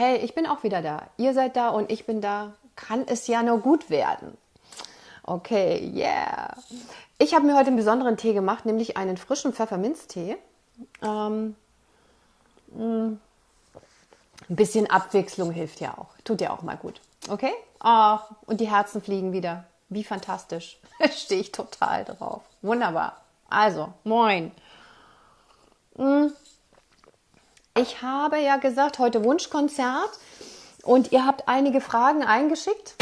Hey, ich bin auch wieder da. Ihr seid da und ich bin da. Kann es ja nur gut werden. Okay, yeah. Ich habe mir heute einen besonderen Tee gemacht, nämlich einen frischen Pfefferminztee. Ähm, mm, ein bisschen Abwechslung hilft ja auch. Tut ja auch mal gut. Okay? Oh, und die Herzen fliegen wieder. Wie fantastisch. Stehe ich total drauf. Wunderbar. Also, moin. Mm. Ich habe ja gesagt, heute Wunschkonzert und ihr habt einige Fragen eingeschickt.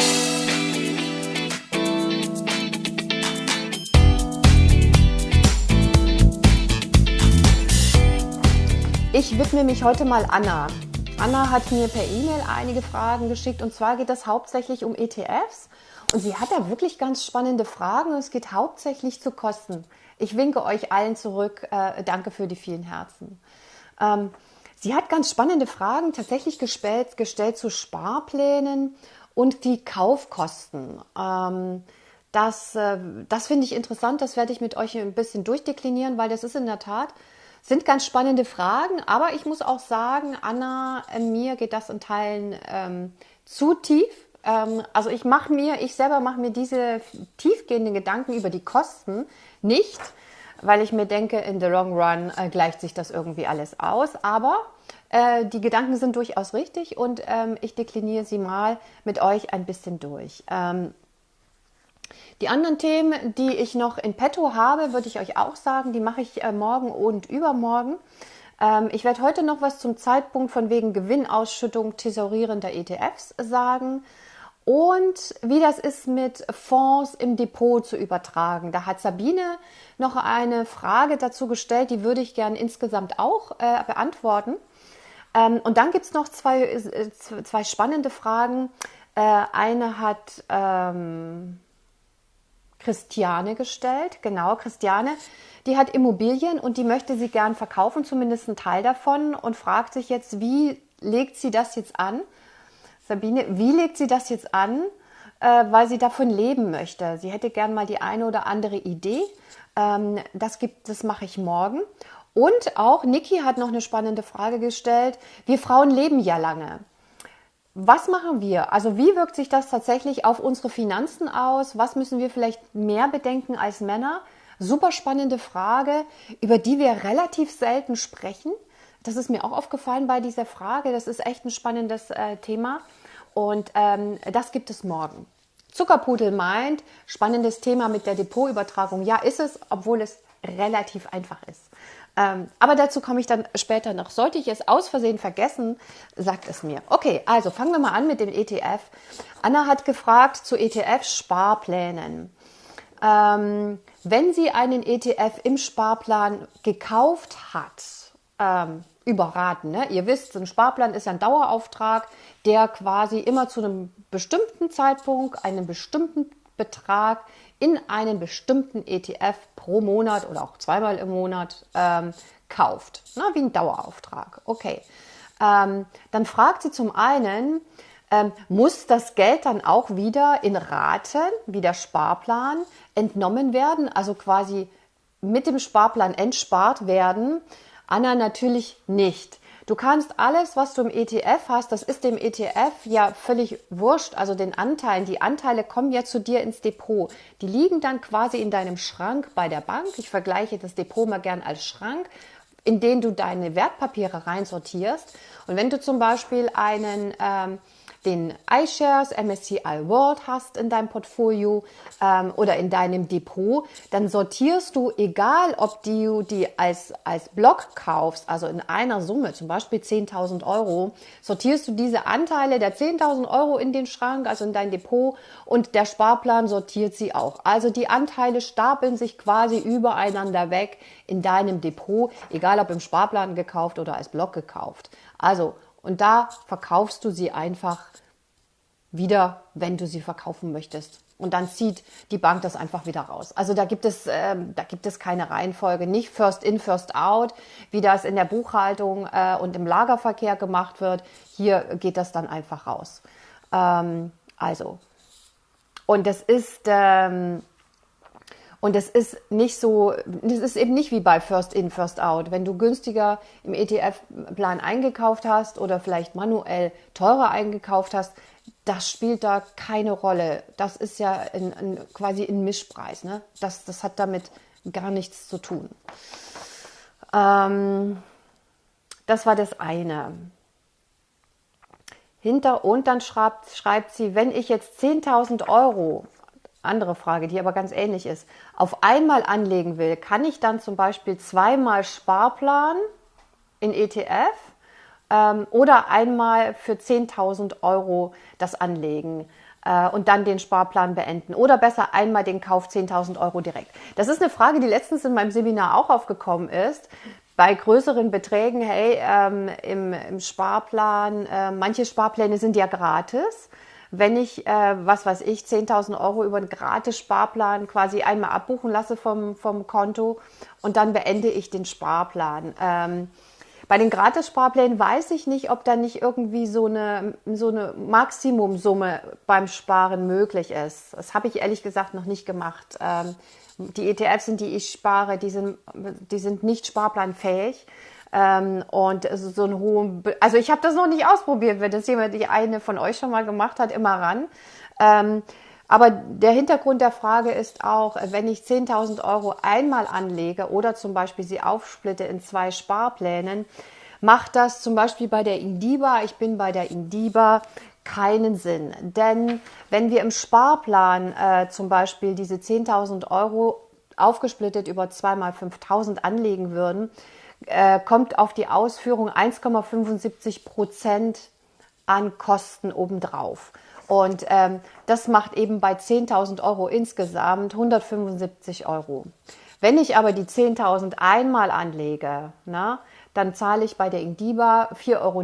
Ich widme mich heute mal Anna. Anna hat mir per E-Mail einige Fragen geschickt und zwar geht es hauptsächlich um ETFs und sie hat da wirklich ganz spannende Fragen und es geht hauptsächlich zu Kosten. Ich winke euch allen zurück. Äh, danke für die vielen Herzen. Ähm, sie hat ganz spannende Fragen tatsächlich gestellt, gestellt zu Sparplänen und die Kaufkosten. Ähm, das, äh, das finde ich interessant. Das werde ich mit euch ein bisschen durchdeklinieren, weil das ist in der Tat sind ganz spannende Fragen, aber ich muss auch sagen, Anna, äh, mir geht das in Teilen ähm, zu tief. Ähm, also ich mache mir, ich selber mache mir diese tiefgehenden Gedanken über die Kosten nicht, weil ich mir denke, in the long run äh, gleicht sich das irgendwie alles aus. Aber äh, die Gedanken sind durchaus richtig und ähm, ich dekliniere sie mal mit euch ein bisschen durch. Ähm, die anderen Themen, die ich noch in petto habe, würde ich euch auch sagen, die mache ich äh, morgen und übermorgen. Ähm, ich werde heute noch was zum Zeitpunkt von wegen Gewinnausschüttung thesaurierender ETFs sagen und wie das ist mit Fonds im Depot zu übertragen. Da hat Sabine noch eine Frage dazu gestellt, die würde ich gerne insgesamt auch äh, beantworten. Ähm, und dann gibt es noch zwei, äh, zwei spannende Fragen. Äh, eine hat ähm, Christiane gestellt. Genau, Christiane, die hat Immobilien und die möchte sie gern verkaufen, zumindest einen Teil davon, und fragt sich jetzt, wie legt sie das jetzt an? Sabine, wie legt sie das jetzt an, äh, weil sie davon leben möchte? Sie hätte gern mal die eine oder andere Idee. Ähm, das gibt, das mache ich morgen. Und auch Niki hat noch eine spannende Frage gestellt. Wir Frauen leben ja lange. Was machen wir? Also wie wirkt sich das tatsächlich auf unsere Finanzen aus? Was müssen wir vielleicht mehr bedenken als Männer? Super spannende Frage, über die wir relativ selten sprechen. Das ist mir auch aufgefallen bei dieser Frage. Das ist echt ein spannendes äh, Thema. Und ähm, das gibt es morgen. Zuckerpudel meint, spannendes Thema mit der Depotübertragung. Ja, ist es, obwohl es relativ einfach ist. Ähm, aber dazu komme ich dann später noch. Sollte ich es aus Versehen vergessen, sagt es mir. Okay, also fangen wir mal an mit dem ETF. Anna hat gefragt zu ETF-Sparplänen. Ähm, wenn sie einen ETF im Sparplan gekauft hat, ähm, überraten. Ne? Ihr wisst, ein Sparplan ist ein Dauerauftrag, der quasi immer zu einem bestimmten Zeitpunkt einen bestimmten Betrag in einen bestimmten ETF pro Monat oder auch zweimal im Monat ähm, kauft. Na, wie ein Dauerauftrag. Okay. Ähm, dann fragt sie zum einen, ähm, muss das Geld dann auch wieder in Raten, wie der Sparplan, entnommen werden, also quasi mit dem Sparplan entspart werden? Anna natürlich nicht. Du kannst alles, was du im ETF hast, das ist dem ETF ja völlig wurscht, also den Anteilen. Die Anteile kommen ja zu dir ins Depot. Die liegen dann quasi in deinem Schrank bei der Bank. Ich vergleiche das Depot mal gern als Schrank in den du deine Wertpapiere reinsortierst. Und wenn du zum Beispiel einen ähm, den iShares, MSCI World hast in deinem Portfolio ähm, oder in deinem Depot, dann sortierst du, egal ob du die als, als Block kaufst, also in einer Summe, zum Beispiel 10.000 Euro, sortierst du diese Anteile der 10.000 Euro in den Schrank, also in dein Depot und der Sparplan sortiert sie auch. Also die Anteile stapeln sich quasi übereinander weg in deinem Depot, egal ob im Sparplan gekauft oder als Block gekauft. Also und da verkaufst du sie einfach wieder, wenn du sie verkaufen möchtest. Und dann zieht die Bank das einfach wieder raus. Also da gibt es, äh, da gibt es keine Reihenfolge, nicht First in, First out, wie das in der Buchhaltung äh, und im Lagerverkehr gemacht wird. Hier geht das dann einfach raus. Ähm, also und das ist ähm, Und es ist nicht so, es ist eben nicht wie bei First In, First Out. Wenn du günstiger im ETF-Plan eingekauft hast oder vielleicht manuell teurer eingekauft hast, das spielt da keine Rolle. Das ist ja in, in, quasi ein Mischpreis. Ne? Das, das hat damit gar nichts zu tun. Ähm, das war das eine. Hinter und dann schreibt, schreibt sie, wenn ich jetzt 10.000 Euro, andere Frage, die aber ganz ähnlich ist, auf einmal anlegen will, kann ich dann zum Beispiel zweimal Sparplan in ETF ähm, oder einmal für 10.000 Euro das anlegen äh, und dann den Sparplan beenden oder besser einmal den Kauf 10.000 Euro direkt. Das ist eine Frage, die letztens in meinem Seminar auch aufgekommen ist. Bei größeren Beträgen, hey, ähm, im, im, Sparplan, äh, manche Sparpläne sind ja gratis. Wenn ich, äh, was weiß ich, 10.000 Euro über einen gratis Sparplan quasi einmal abbuchen lasse vom, vom Konto und dann beende ich den Sparplan. Ähm, bei den Gratis-Sparplänen weiß ich nicht, ob da nicht irgendwie so eine, so eine Maximumsumme beim Sparen möglich ist. Das habe ich ehrlich gesagt noch nicht gemacht. Ähm, die ETFs, in die ich spare, die sind, die sind nicht sparplanfähig. Ähm, und so ein hohen, also ich habe das noch nicht ausprobiert, wenn das jemand, die eine von euch schon mal gemacht hat, immer ran. Ähm, aber der Hintergrund der Frage ist auch, wenn ich 10.000 Euro einmal anlege oder zum Beispiel sie aufsplitte in zwei Sparplänen, macht das zum Beispiel bei der Indiba, ich bin bei der Indiba, keinen Sinn. Denn wenn wir im Sparplan äh, zum Beispiel diese 10.000 Euro aufgesplittet über 2 mal 5.000 anlegen würden, äh, kommt auf die Ausführung 1,75 Prozent an Kosten obendrauf. Und ähm, das macht eben bei 10.000 Euro insgesamt 175 Euro. Wenn ich aber die 10.000 einmal anlege, na, dann zahle ich bei der Indiba 4,90 Euro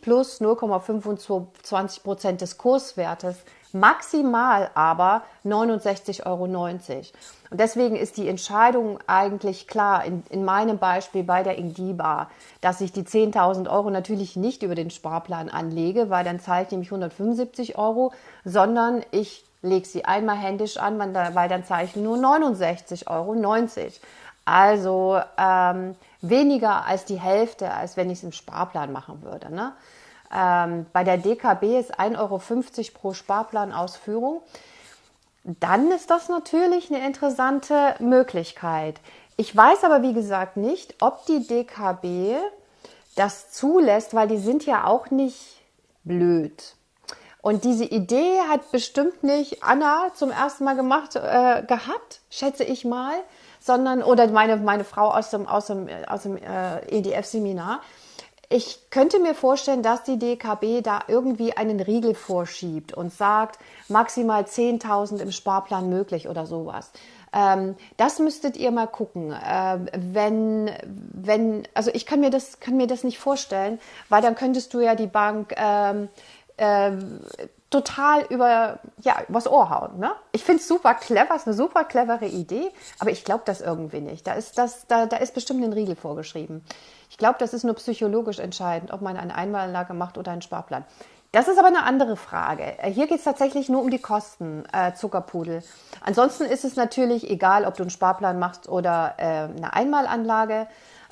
plus 0,25 Prozent des Kurswertes maximal aber 69,90 Euro. Und deswegen ist die Entscheidung eigentlich klar, in, in meinem Beispiel bei der Indiba, dass ich die 10.000 Euro natürlich nicht über den Sparplan anlege, weil dann zahle ich nämlich 175 Euro, sondern ich lege sie einmal händisch an, weil dann zahle ich nur 69,90 Euro. Also ähm, weniger als die Hälfte, als wenn ich es im Sparplan machen würde. Ne? Ähm, bei der DKB ist 1,50 Euro pro Sparplanausführung. Dann ist das natürlich eine interessante Möglichkeit. Ich weiß aber, wie gesagt, nicht, ob die DKB das zulässt, weil die sind ja auch nicht blöd. Und diese Idee hat bestimmt nicht Anna zum ersten Mal gemacht äh, gehabt, schätze ich mal, sondern oder meine meine Frau aus dem aus dem aus dem äh, EDF-Seminar, ich könnte mir vorstellen, dass die DKB da irgendwie einen Riegel vorschiebt und sagt, maximal 10.000 im Sparplan möglich oder sowas. Ähm, das müsstet ihr mal gucken. Ähm, wenn, wenn, also ich kann mir das, kann mir das nicht vorstellen, weil dann könntest du ja die Bank ähm, ähm, total über, ja, übers Ohr hauen. Ne? Ich finde es super clever, ist eine super clevere Idee, aber ich glaube das irgendwie nicht. Da ist, das, da, da ist bestimmt ein Riegel vorgeschrieben. Ich glaube, das ist nur psychologisch entscheidend, ob man eine Einmalanlage macht oder einen Sparplan. Das ist aber eine andere Frage. Hier geht es tatsächlich nur um die Kosten, äh, Zuckerpudel. Ansonsten ist es natürlich egal, ob du einen Sparplan machst oder äh, eine Einmalanlage.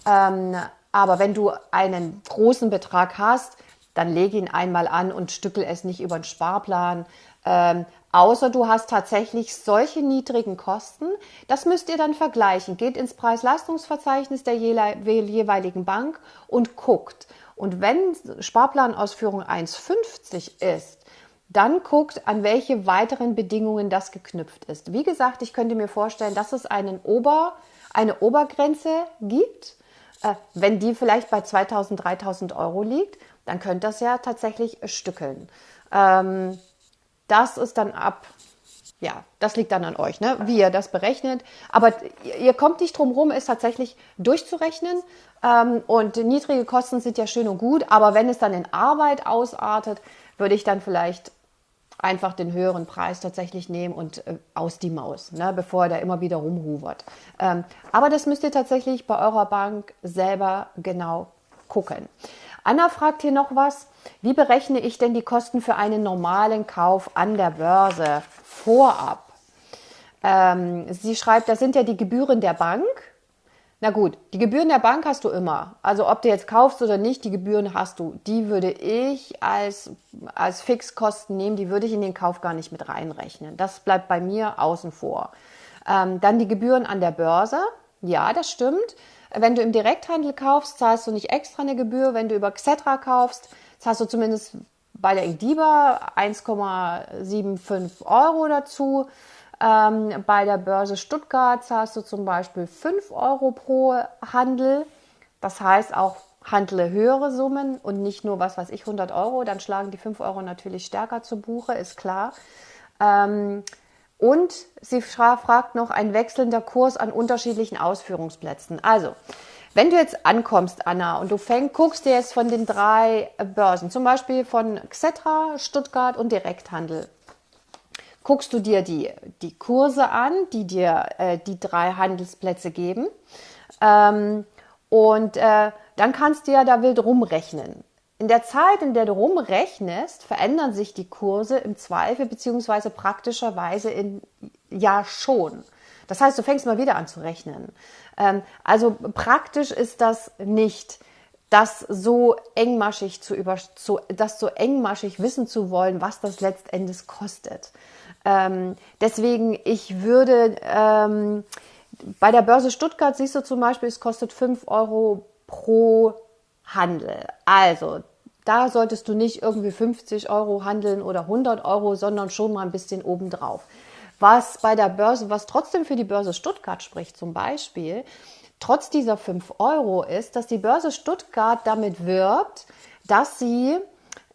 Ähm, aber wenn du einen großen Betrag hast, dann lege ihn einmal an und stückel es nicht über einen Sparplan. Ähm, Außer du hast tatsächlich solche niedrigen Kosten. Das müsst ihr dann vergleichen. Geht ins Preis-Leistungsverzeichnis der jeweiligen Bank und guckt. Und wenn Sparplanausführung 1,50 ist, dann guckt, an welche weiteren Bedingungen das geknüpft ist. Wie gesagt, ich könnte mir vorstellen, dass es einen Ober, eine Obergrenze gibt. Äh, wenn die vielleicht bei 2000, 3000 Euro liegt, dann könnt das ja tatsächlich stückeln. Das ist dann ab, ja, das liegt dann an euch, ne? wie ihr das berechnet. Aber ihr kommt nicht drum rum, es tatsächlich durchzurechnen. Ähm, und niedrige Kosten sind ja schön und gut, aber wenn es dann in Arbeit ausartet, würde ich dann vielleicht einfach den höheren Preis tatsächlich nehmen und äh, aus die Maus, ne, bevor er da immer wieder rumhuvert. Ähm, aber das müsst ihr tatsächlich bei eurer Bank selber genau gucken. Anna fragt hier noch was. Wie berechne ich denn die Kosten für einen normalen Kauf an der Börse vorab? Ähm, sie schreibt, das sind ja die Gebühren der Bank. Na gut, die Gebühren der Bank hast du immer. Also ob du jetzt kaufst oder nicht, die Gebühren hast du. Die würde ich als, als Fixkosten nehmen, die würde ich in den Kauf gar nicht mit reinrechnen. Das bleibt bei mir außen vor. Ähm, dann die Gebühren an der Börse. Ja, das stimmt. Wenn du im Direkthandel kaufst, zahlst du nicht extra eine Gebühr. Wenn du über Xetra kaufst, zahlst du zumindest bei der Ingdiba 1,75 Euro dazu. Ähm, bei der Börse Stuttgart zahlst du zum Beispiel 5 Euro pro Handel. Das heißt auch handle höhere Summen und nicht nur, was weiß ich, 100 Euro. Dann schlagen die 5 Euro natürlich stärker zu Buche, ist klar. Ähm, und sie fragt noch ein wechselnder Kurs an unterschiedlichen Ausführungsplätzen. Also, wenn du jetzt ankommst, Anna, und du fängst, guckst dir jetzt von den drei Börsen, zum Beispiel von Xetra, Stuttgart und Direkthandel, guckst du dir die, die Kurse an, die dir äh, die drei Handelsplätze geben. Ähm, und äh, dann kannst du ja da wild rumrechnen. In der Zeit, in der du rumrechnest, verändern sich die Kurse im Zweifel beziehungsweise praktischerweise in ja schon. Das heißt, du fängst mal wieder an zu rechnen. Ähm, also praktisch ist das nicht, das so engmaschig zu über, zu, das so engmaschig wissen zu wollen, was das letztendlich kostet. Ähm, deswegen, ich würde ähm, bei der Börse Stuttgart siehst du zum Beispiel, es kostet 5 Euro pro Handel. Also, da solltest du nicht irgendwie 50 Euro handeln oder 100 Euro, sondern schon mal ein bisschen obendrauf. Was bei der Börse, was trotzdem für die Börse Stuttgart spricht zum Beispiel, trotz dieser 5 Euro ist, dass die Börse Stuttgart damit wirbt, dass sie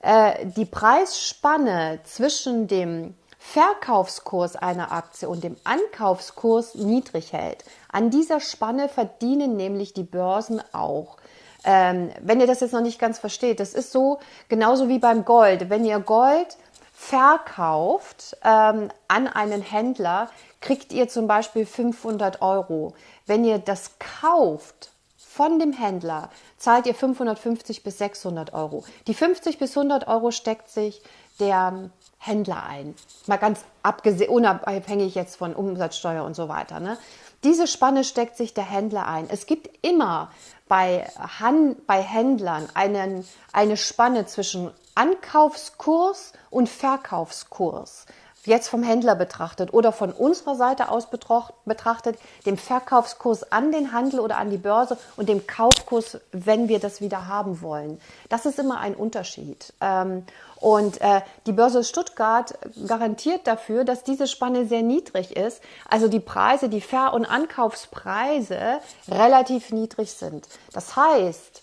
äh, die Preisspanne zwischen dem Verkaufskurs einer Aktie und dem Ankaufskurs niedrig hält. An dieser Spanne verdienen nämlich die Börsen auch. Ähm, wenn ihr das jetzt noch nicht ganz versteht, das ist so genauso wie beim Gold. Wenn ihr Gold verkauft ähm, an einen Händler, kriegt ihr zum Beispiel 500 Euro. Wenn ihr das kauft von dem Händler, zahlt ihr 550 bis 600 Euro. Die 50 bis 100 Euro steckt sich der Händler ein. Mal ganz abgesehen, unabhängig jetzt von Umsatzsteuer und so weiter. Ne? Diese Spanne steckt sich der Händler ein. Es gibt immer bei, Han bei Händlern einen, eine Spanne zwischen Ankaufskurs und Verkaufskurs. Jetzt vom Händler betrachtet oder von unserer Seite aus betrachtet, dem Verkaufskurs an den Handel oder an die Börse und dem Kaufkurs, wenn wir das wieder haben wollen. Das ist immer ein Unterschied. Ähm, und äh, die Börse Stuttgart garantiert dafür, dass diese Spanne sehr niedrig ist. Also die Preise, die Ver- und Ankaufspreise relativ niedrig sind. Das heißt,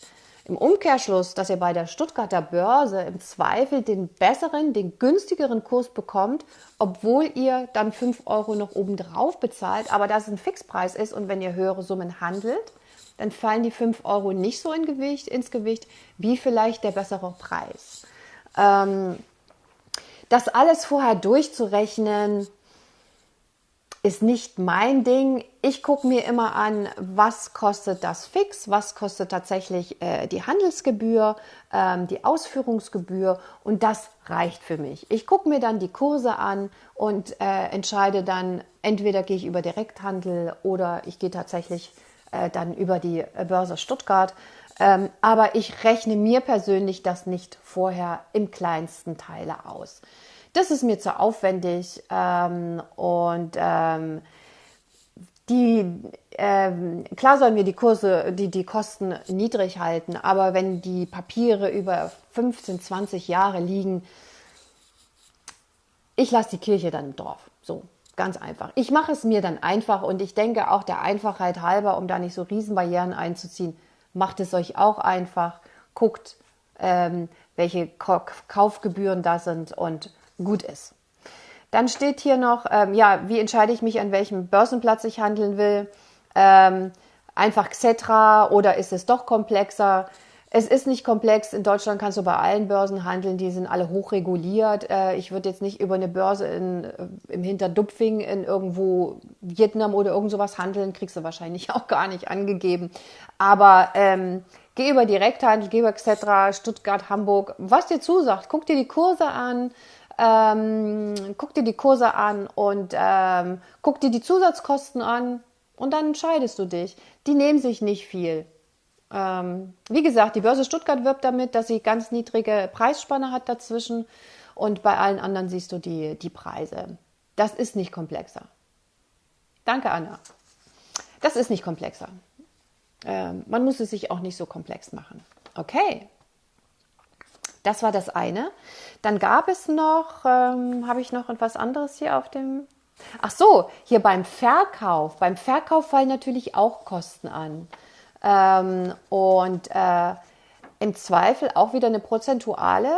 im Umkehrschluss, dass ihr bei der Stuttgarter Börse im Zweifel den besseren, den günstigeren Kurs bekommt, obwohl ihr dann 5 Euro noch obendrauf bezahlt, aber das ein Fixpreis ist und wenn ihr höhere Summen handelt, dann fallen die 5 Euro nicht so in Gewicht, ins Gewicht wie vielleicht der bessere Preis. Ähm, das alles vorher durchzurechnen, ist nicht mein Ding. Ich gucke mir immer an, was kostet das fix, was kostet tatsächlich äh, die Handelsgebühr, ähm, die Ausführungsgebühr und das reicht für mich. Ich gucke mir dann die Kurse an und äh, entscheide dann, entweder gehe ich über Direkthandel oder ich gehe tatsächlich äh, dann über die Börse Stuttgart. Ähm, aber ich rechne mir persönlich das nicht vorher im kleinsten Teile aus. Das ist mir zu aufwendig ähm, und ähm, die, ähm, klar sollen wir die Kurse, die, die Kosten niedrig halten, aber wenn die Papiere über 15, 20 Jahre liegen, ich lasse die Kirche dann Dorf. So, ganz einfach. Ich mache es mir dann einfach und ich denke auch der Einfachheit halber, um da nicht so Riesenbarrieren einzuziehen, macht es euch auch einfach, guckt, ähm, welche Kaufgebühren da sind und gut ist. Dann steht hier noch, ähm, ja, wie entscheide ich mich, an welchem Börsenplatz ich handeln will? Ähm, einfach Xetra oder ist es doch komplexer? Es ist nicht komplex. In Deutschland kannst du bei allen Börsen handeln. Die sind alle hochreguliert. Äh, ich würde jetzt nicht über eine Börse in, äh, im Hinterdupfing in irgendwo Vietnam oder irgend sowas handeln. Kriegst du wahrscheinlich auch gar nicht angegeben. Aber ähm, geh über Direkthandel, geh über Xetra, Stuttgart, Hamburg, was dir zusagt. Guck dir die Kurse an ähm, guck dir die Kurse an und ähm, guck dir die Zusatzkosten an und dann entscheidest du dich. Die nehmen sich nicht viel. Ähm, wie gesagt, die Börse Stuttgart wirbt damit, dass sie ganz niedrige Preisspanne hat dazwischen und bei allen anderen siehst du die, die Preise. Das ist nicht komplexer. Danke, Anna. Das ist nicht komplexer. Ähm, man muss es sich auch nicht so komplex machen. Okay. Das war das eine. Dann gab es noch, ähm, habe ich noch etwas anderes hier auf dem. Ach so, hier beim Verkauf. Beim Verkauf fallen natürlich auch Kosten an. Ähm, und äh, im Zweifel auch wieder eine prozentuale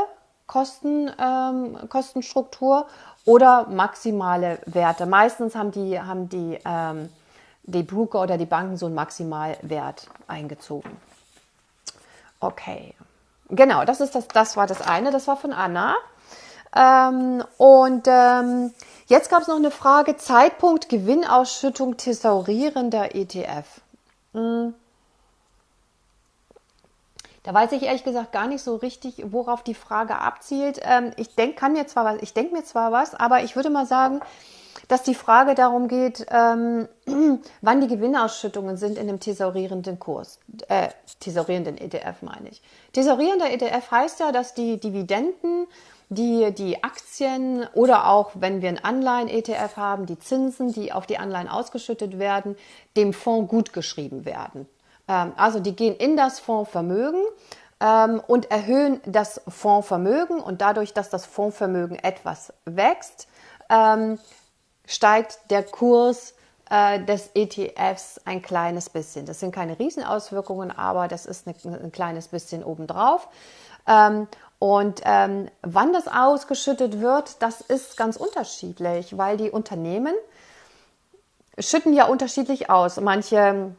Kosten, ähm, Kostenstruktur oder maximale Werte. Meistens haben die, haben die, ähm, die Broker oder die Banken so einen Maximalwert eingezogen. Okay, genau, das, ist das, das war das eine, das war von Anna. Ähm, und ähm, jetzt gab es noch eine Frage, Zeitpunkt Gewinnausschüttung thesaurierender ETF. Hm. Da weiß ich ehrlich gesagt gar nicht so richtig, worauf die Frage abzielt. Ähm, ich denke, kann mir zwar was, ich denke mir zwar was, aber ich würde mal sagen, dass die Frage darum geht, ähm, wann die Gewinnausschüttungen sind in dem thesaurierenden Kurs, äh, thesaurierenden ETF meine ich. Thesaurierender ETF heißt ja, dass die Dividenden, die die Aktien oder auch wenn wir einen Anleihen-ETF haben, die Zinsen, die auf die Anleihen ausgeschüttet werden, dem Fonds gutgeschrieben werden. Ähm, also die gehen in das Fondsvermögen ähm, und erhöhen das Fondsvermögen und dadurch, dass das Fondsvermögen etwas wächst, ähm, steigt der Kurs äh, des ETFs ein kleines bisschen. Das sind keine Riesenauswirkungen, aber das ist ein kleines bisschen obendrauf. Und ähm, wann das ausgeschüttet wird, das ist ganz unterschiedlich, weil die Unternehmen schütten ja unterschiedlich aus. Manche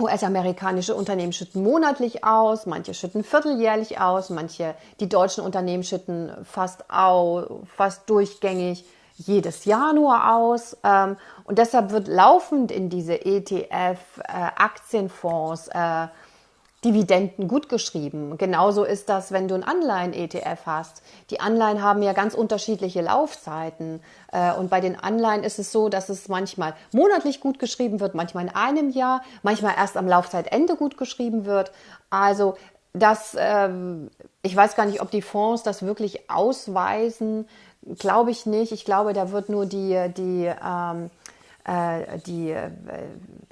US-amerikanische Unternehmen schütten monatlich aus, manche schütten vierteljährlich aus, manche, die deutschen Unternehmen schütten fast, au, fast durchgängig jedes Jahr nur aus. Ähm, und deshalb wird laufend in diese ETF-Aktienfonds äh, äh, Dividenden gut geschrieben. Genauso ist das, wenn du ein Anleihen-ETF hast. Die Anleihen haben ja ganz unterschiedliche Laufzeiten. Äh, und bei den Anleihen ist es so, dass es manchmal monatlich gut geschrieben wird, manchmal in einem Jahr, manchmal erst am Laufzeitende gut geschrieben wird. Also das, ähm, ich weiß gar nicht, ob die Fonds das wirklich ausweisen. Glaube ich nicht. Ich glaube, da wird nur die, die ähm, äh, die, äh,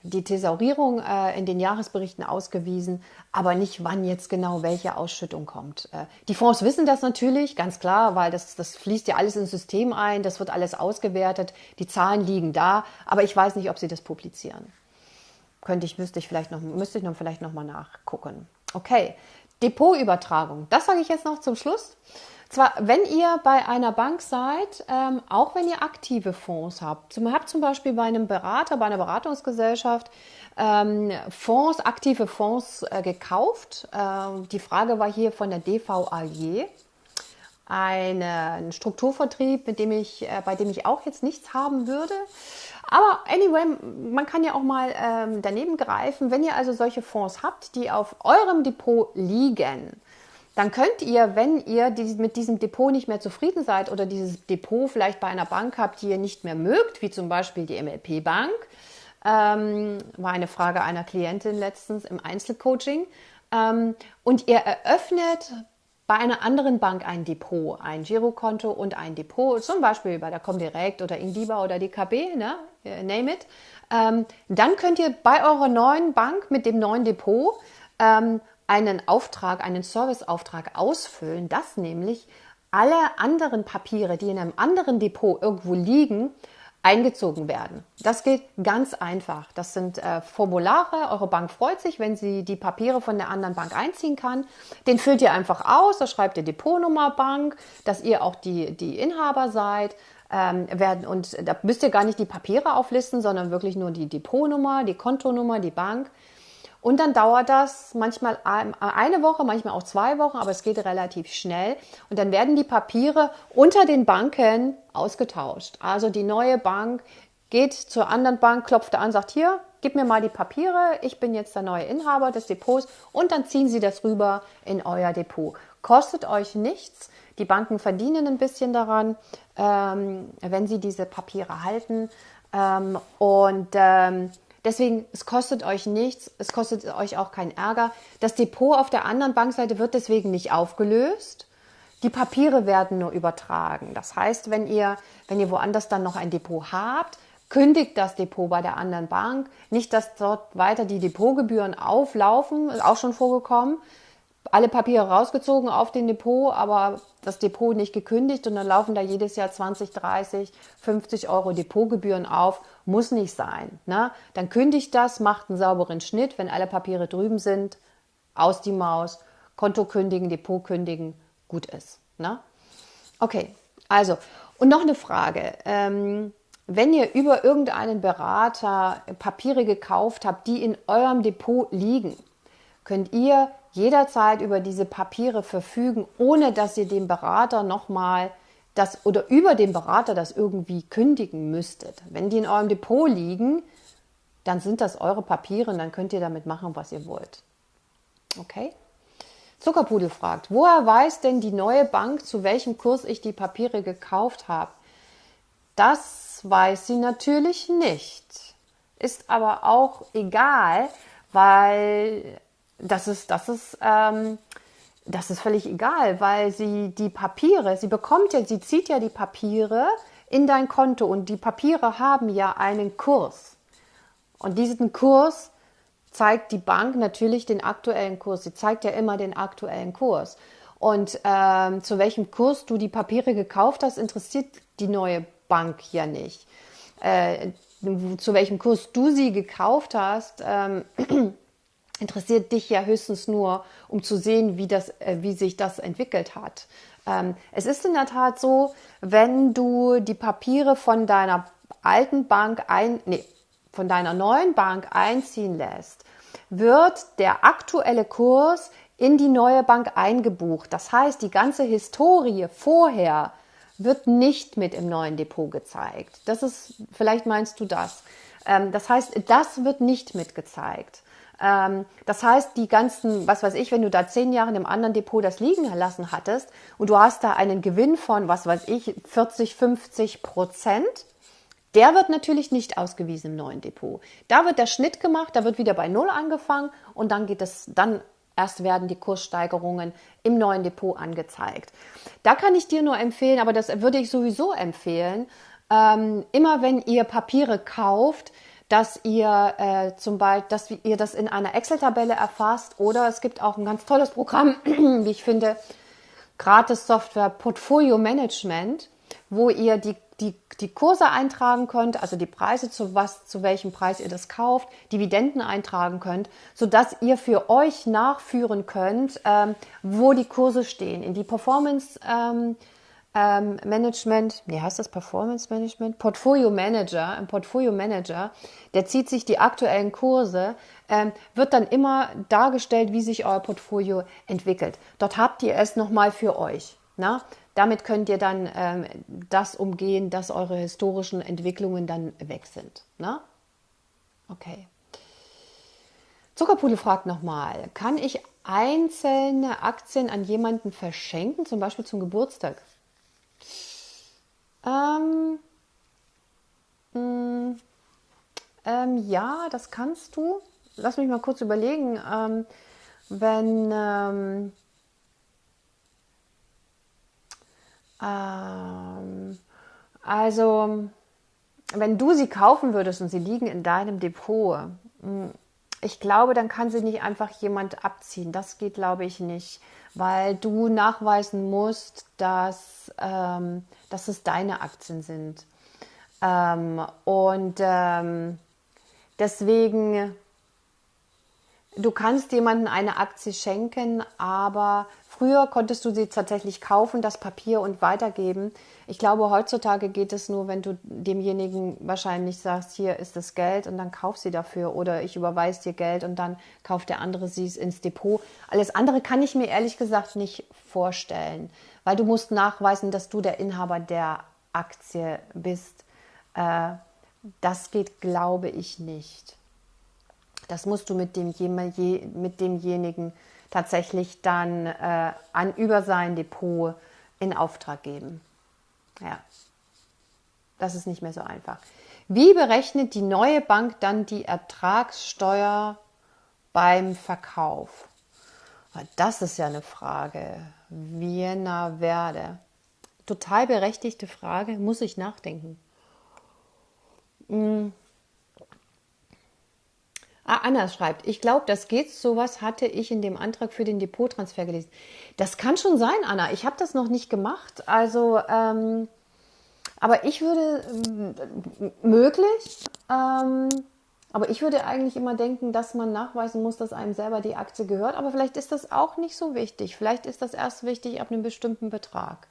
die Thesaurierung äh, in den Jahresberichten ausgewiesen, aber nicht, wann jetzt genau welche Ausschüttung kommt. Die Fonds wissen das natürlich, ganz klar, weil das, das fließt ja alles ins System ein, das wird alles ausgewertet, die Zahlen liegen da, aber ich weiß nicht, ob sie das publizieren. Könnte ich, müsste ich vielleicht noch, müsste ich noch vielleicht noch mal nachgucken. Okay, Depotübertragung, das sage ich jetzt noch zum Schluss. Zwar, wenn ihr bei einer Bank seid, ähm, auch wenn ihr aktive Fonds habt, zum, habt zum Beispiel bei einem Berater, bei einer Beratungsgesellschaft ähm, Fonds, aktive Fonds äh, gekauft. Ähm, die Frage war hier von der DVAG, eine, ein Strukturvertrieb, mit dem ich, äh, bei dem ich auch jetzt nichts haben würde. Aber anyway, man kann ja auch mal ähm, daneben greifen. Wenn ihr also solche Fonds habt, die auf eurem Depot liegen, dann könnt ihr, wenn ihr mit diesem Depot nicht mehr zufrieden seid oder dieses Depot vielleicht bei einer Bank habt, die ihr nicht mehr mögt, wie zum Beispiel die MLP Bank, ähm, war eine Frage einer Klientin letztens im Einzelcoaching, ähm, und ihr eröffnet bei einer anderen Bank ein Depot, ein Girokonto und ein Depot, zum Beispiel bei der Comdirect oder Indiba oder DKB, ne, name it, ähm, dann könnt ihr bei eurer neuen Bank mit dem neuen Depot ähm, einen Auftrag, einen Serviceauftrag ausfüllen, dass nämlich alle anderen Papiere, die in einem anderen Depot irgendwo liegen, eingezogen werden. Das geht ganz einfach. Das sind äh, Formulare. Eure Bank freut sich, wenn sie die Papiere von der anderen Bank einziehen kann. Den füllt ihr einfach aus. Da schreibt ihr Depotnummer Bank, dass ihr auch die, die Inhaber seid. Ähm, werden, und da müsst ihr gar nicht die Papiere auflisten, sondern wirklich nur die Depotnummer, die Kontonummer, die Bank. Und dann dauert das manchmal eine Woche, manchmal auch zwei Wochen, aber es geht relativ schnell. Und dann werden die Papiere unter den Banken ausgetauscht. Also die neue Bank geht zur anderen Bank, klopft an, sagt hier, gib mir mal die Papiere, ich bin jetzt der neue Inhaber des Depots und dann ziehen sie das rüber in euer Depot. Kostet euch nichts. Die Banken verdienen ein bisschen daran, ähm, wenn sie diese Papiere halten. Ähm, und ähm, deswegen, es kostet euch nichts, es kostet euch auch keinen Ärger. Das Depot auf der anderen Bankseite wird deswegen nicht aufgelöst. Die Papiere werden nur übertragen. Das heißt, wenn ihr, wenn ihr woanders dann noch ein Depot habt, kündigt das Depot bei der anderen Bank. Nicht, dass dort weiter die Depotgebühren auflaufen, ist auch schon vorgekommen. Alle Papiere rausgezogen auf den Depot, aber das Depot nicht gekündigt und dann laufen da jedes Jahr 20, 30, 50 Euro Depotgebühren auf. Muss nicht sein. Ne? Dann kündigt das, macht einen sauberen Schnitt, wenn alle Papiere drüben sind, aus die Maus, Konto kündigen, Depot kündigen, gut ist. Ne? Okay, also, und noch eine Frage. Ähm, wenn ihr über irgendeinen Berater Papiere gekauft habt, die in eurem Depot liegen, könnt ihr jederzeit über diese Papiere verfügen, ohne dass ihr dem Berater nochmal das oder über den Berater das irgendwie kündigen müsstet. Wenn die in eurem Depot liegen, dann sind das eure Papiere und dann könnt ihr damit machen, was ihr wollt. Okay? Zuckerpudel fragt, woher weiß denn die neue Bank, zu welchem Kurs ich die Papiere gekauft habe? Das weiß sie natürlich nicht. Ist aber auch egal, weil das ist, das ist, ähm, das ist völlig egal, weil sie die Papiere, sie bekommt ja, sie zieht ja die Papiere in dein Konto und die Papiere haben ja einen Kurs. Und diesen Kurs zeigt die Bank natürlich den aktuellen Kurs. Sie zeigt ja immer den aktuellen Kurs. Und ähm, zu welchem Kurs du die Papiere gekauft hast, interessiert die neue Bank ja nicht. Äh, zu welchem Kurs du sie gekauft hast, ähm, interessiert dich ja höchstens nur, um zu sehen, wie, das, äh, wie sich das entwickelt hat. Ähm, es ist in der Tat so, wenn du die Papiere von deiner alten Bank ein, nee, von deiner neuen Bank einziehen lässt, wird der aktuelle Kurs in die neue Bank eingebucht. Das heißt, die ganze Historie vorher wird nicht mit im neuen Depot gezeigt. Das ist, vielleicht meinst du das. Ähm, das heißt, das wird nicht mitgezeigt. Ähm, das heißt, die ganzen, was weiß ich, wenn du da zehn Jahre in einem anderen Depot das liegen lassen hattest und du hast da einen Gewinn von, was weiß ich, 40, 50 Prozent, der wird natürlich nicht ausgewiesen im neuen Depot. Da wird der Schnitt gemacht, da wird wieder bei Null angefangen und dann geht es, dann erst werden die Kurssteigerungen im neuen Depot angezeigt. Da kann ich dir nur empfehlen, aber das würde ich sowieso empfehlen, ähm, immer wenn ihr Papiere kauft, dass ihr äh, zum Beispiel, dass ihr das in einer Excel-Tabelle erfasst oder es gibt auch ein ganz tolles Programm, wie ich finde, gratis Software Portfolio Management, wo ihr die die, die Kurse eintragen könnt, also die Preise, zu was, zu welchem Preis ihr das kauft, Dividenden eintragen könnt, sodass ihr für euch nachführen könnt, ähm, wo die Kurse stehen. In die Performance ähm, ähm, Management, wie heißt das Performance Management? Portfolio Manager, ein Portfolio Manager, der zieht sich die aktuellen Kurse, ähm, wird dann immer dargestellt, wie sich euer Portfolio entwickelt. Dort habt ihr es nochmal für euch. Na? Damit könnt ihr dann ähm, das umgehen, dass eure historischen Entwicklungen dann weg sind. Ne? Okay. Zuckerpudel fragt nochmal, kann ich einzelne Aktien an jemanden verschenken, zum Beispiel zum Geburtstag? Ähm, mh, mm, ähm, ja, das kannst du. Lass mich mal kurz überlegen. Ähm, wenn ähm, Ähm, also, wenn du sie kaufen würdest und sie liegen in deinem Depot, hm, ich glaube, dann kann sie nicht einfach jemand abziehen. Das geht, glaube ich, nicht, weil du nachweisen musst, dass, ähm, dass es deine Aktien sind. Ähm, und ähm, deswegen, du kannst jemandem eine Aktie schenken, aber Früher konntest du sie tatsächlich kaufen, das Papier und weitergeben. Ich glaube, heutzutage geht es nur, wenn du demjenigen wahrscheinlich sagst, hier ist das Geld und dann kauf sie dafür oder ich überweise dir Geld und dann kauft der andere sie ins Depot. Alles andere kann ich mir ehrlich gesagt nicht vorstellen, weil du musst nachweisen, dass du der Inhaber der Aktie bist. Äh, das geht, glaube ich, nicht. Das musst du mit, dem, mit demjenigen tatsächlich dann äh, an über sein Depot in Auftrag geben. Ja, das ist nicht mehr so einfach. Wie berechnet die neue Bank dann die Ertragssteuer beim Verkauf? Das ist ja eine Frage. Vienna Werde. Total berechtigte Frage, muss ich nachdenken. Hm. Ah, Anna schreibt, ich glaube, das geht. Sowas hatte ich in dem Antrag für den Depottransfer gelesen. Das kann schon sein, Anna. Ich habe das noch nicht gemacht. Also, ähm, aber ich würde äh, möglich. Ähm, aber ich würde eigentlich immer denken, dass man nachweisen muss, dass einem selber die Aktie gehört. Aber vielleicht ist das auch nicht so wichtig. Vielleicht ist das erst wichtig ab einem bestimmten Betrag.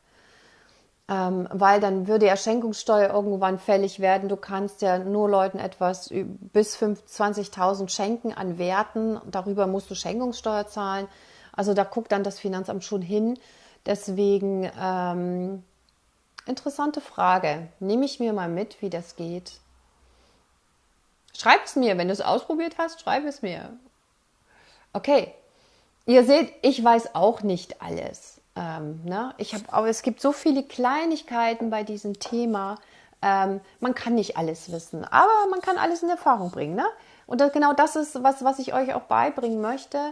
Ähm, weil dann würde ja Schenkungssteuer irgendwann fällig werden. Du kannst ja nur Leuten etwas bis 20.000 schenken an Werten. Darüber musst du Schenkungssteuer zahlen. Also da guckt dann das Finanzamt schon hin. Deswegen ähm, interessante Frage. Nehme ich mir mal mit, wie das geht. Schreib es mir, wenn du es ausprobiert hast, schreib es mir. Okay, ihr seht, ich weiß auch nicht alles. Ähm, ne? ich hab, aber es gibt so viele Kleinigkeiten bei diesem Thema. Ähm, man kann nicht alles wissen, aber man kann alles in Erfahrung bringen. Ne? Und das, genau das ist was, was ich euch auch beibringen möchte.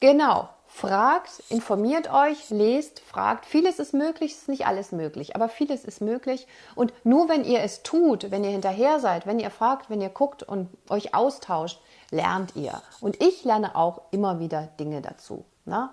Genau, Fragt, informiert euch, lest, fragt. Vieles ist möglich, es ist nicht alles möglich, aber vieles ist möglich. Und nur wenn ihr es tut, wenn ihr hinterher seid, wenn ihr fragt, wenn ihr guckt und euch austauscht, lernt ihr. Und ich lerne auch immer wieder Dinge dazu. Ne?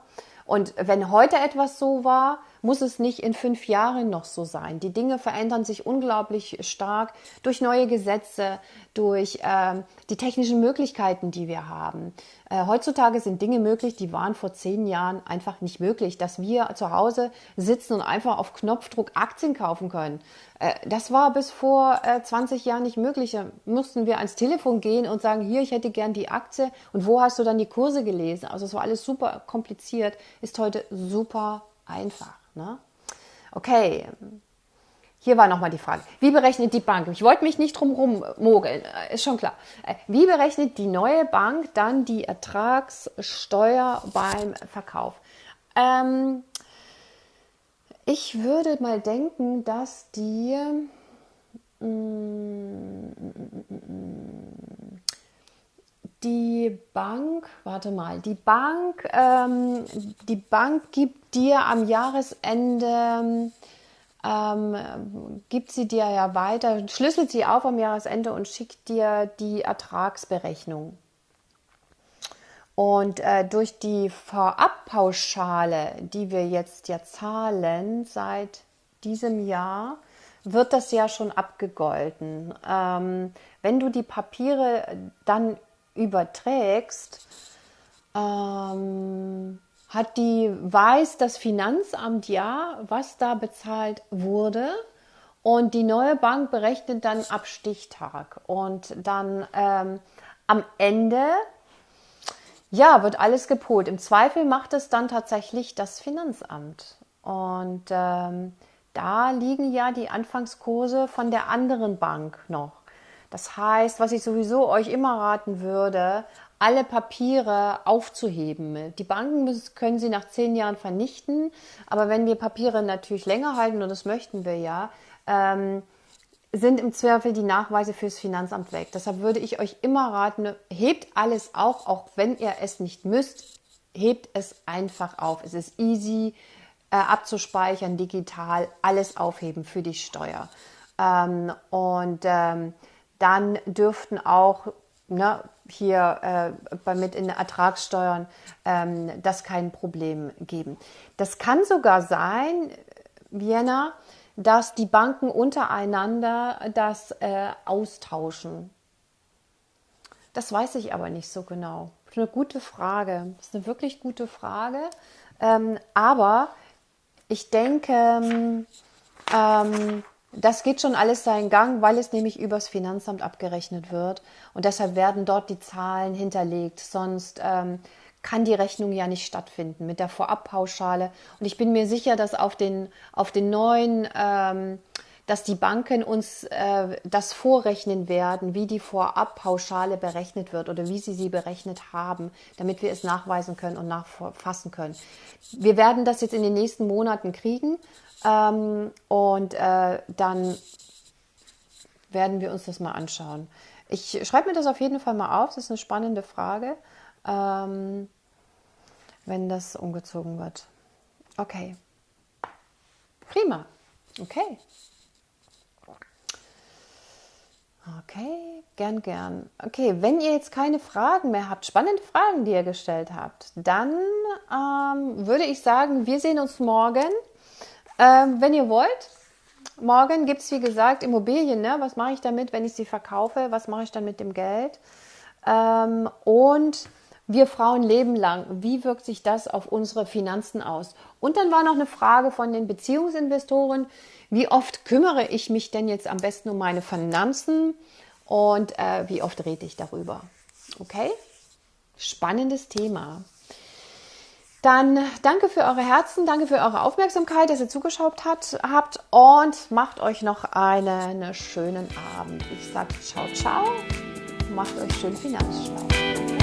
Und wenn heute etwas so war, muss es nicht in fünf Jahren noch so sein. Die Dinge verändern sich unglaublich stark durch neue Gesetze, durch äh, die technischen Möglichkeiten, die wir haben. Äh, heutzutage sind Dinge möglich, die waren vor zehn Jahren einfach nicht möglich, dass wir zu Hause sitzen und einfach auf Knopfdruck Aktien kaufen können. Äh, das war bis vor 20 äh, Jahren nicht möglich. Da mussten wir ans Telefon gehen und sagen, hier, ich hätte gern die Aktie und wo hast du dann die Kurse gelesen? Also es war alles super kompliziert, ist heute super einfach. Ne? Okay, hier war nochmal die Frage. Wie berechnet die Bank? Ich wollte mich nicht drum mogeln, äh, ist schon klar. Äh, wie berechnet die neue Bank dann die Ertragssteuer beim Verkauf? Ähm, ich würde mal denken, dass die mm, die Bank, warte mal, die Bank, ähm, die Bank gibt dir am Jahresende, ähm, gibt sie dir ja weiter, schlüsselt sie auf am Jahresende und schickt dir die Ertragsberechnung. Und äh, durch die Vorabpauschale, die wir jetzt ja zahlen seit diesem Jahr, wird das ja schon abgegolten. Ähm, wenn du die Papiere dann überträgst, ähm, hat die, weiß das Finanzamt ja, was da bezahlt wurde. Und die neue Bank berechnet dann ab Stichtag. Und dann ähm, am Ende, ja, wird alles gepolt. Im Zweifel macht es dann tatsächlich das Finanzamt. Und ähm, da liegen ja die Anfangskurse von der anderen Bank noch. Das heißt, was ich sowieso euch immer raten würde, alle Papiere aufzuheben. Die Banken müssen, können sie nach zehn Jahren vernichten, aber wenn wir Papiere natürlich länger halten, und das möchten wir ja, ähm, sind im Zweifel die Nachweise fürs Finanzamt weg. Deshalb würde ich euch immer raten, hebt alles auch, auch wenn ihr es nicht müsst, hebt es einfach auf. Es ist easy äh, abzuspeichern, digital, alles aufheben für die Steuer. Ähm, und ähm, dann dürften auch ne, hier äh, mit in Ertragssteuern ähm, das kein Problem geben. Das kann sogar sein, Vienna, dass die Banken untereinander das äh, austauschen. Das weiß ich aber nicht so genau. Das ist eine gute Frage. Das ist eine wirklich gute Frage. Ähm, aber ich denke, ähm, das geht schon alles seinen Gang, weil es nämlich übers Finanzamt abgerechnet wird. Und deshalb werden dort die Zahlen hinterlegt. Sonst ähm, kann die Rechnung ja nicht stattfinden mit der Vorabpauschale. Und ich bin mir sicher, dass auf den, auf den neuen, ähm, dass die Banken uns äh, das vorrechnen werden, wie die Vorabpauschale berechnet wird oder wie sie sie berechnet haben, damit wir es nachweisen können und nachfassen können. Wir werden das jetzt in den nächsten Monaten kriegen. Ähm, und äh, dann werden wir uns das mal anschauen. Ich schreibe mir das auf jeden Fall mal auf. Das ist eine spannende Frage, ähm, wenn das umgezogen wird. Okay. Prima. Okay. Okay, gern, gern. Okay, wenn ihr jetzt keine Fragen mehr habt, spannende Fragen, die ihr gestellt habt, dann ähm, würde ich sagen, wir sehen uns morgen. Ähm, wenn ihr wollt, morgen gibt es, wie gesagt, Immobilien. Ne? Was mache ich damit, wenn ich sie verkaufe? Was mache ich dann mit dem Geld? Ähm, und wir Frauen leben lang. Wie wirkt sich das auf unsere Finanzen aus? Und dann war noch eine Frage von den Beziehungsinvestoren. Wie oft kümmere ich mich denn jetzt am besten um meine Finanzen und äh, wie oft rede ich darüber? Okay? Spannendes Thema. Dann danke für eure Herzen, danke für eure Aufmerksamkeit, dass ihr zugeschaut hat, habt und macht euch noch einen, einen schönen Abend. Ich sage ciao, ciao, macht euch schön finanzschlau.